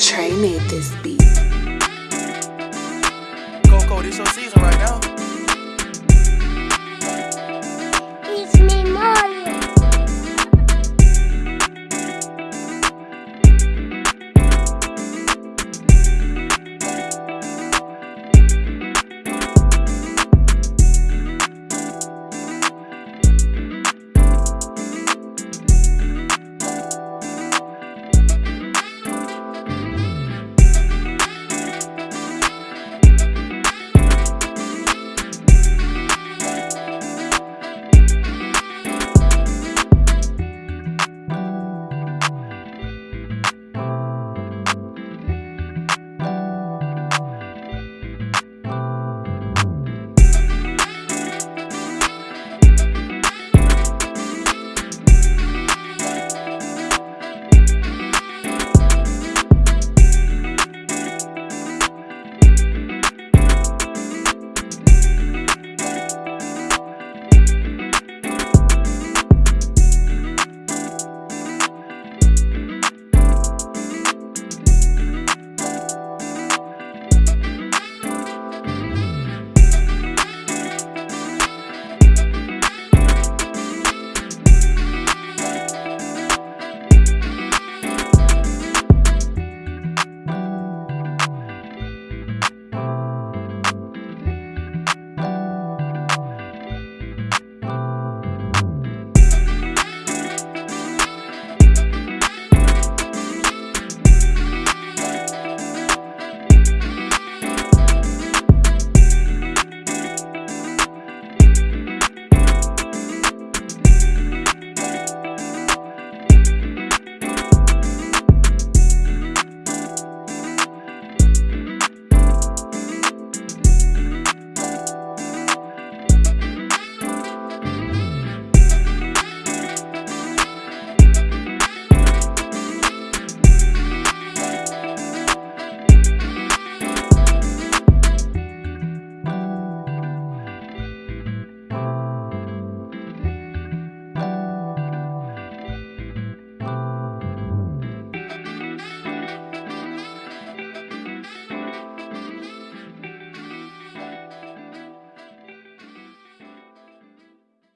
Trey made this beat. Coco, this your season right now.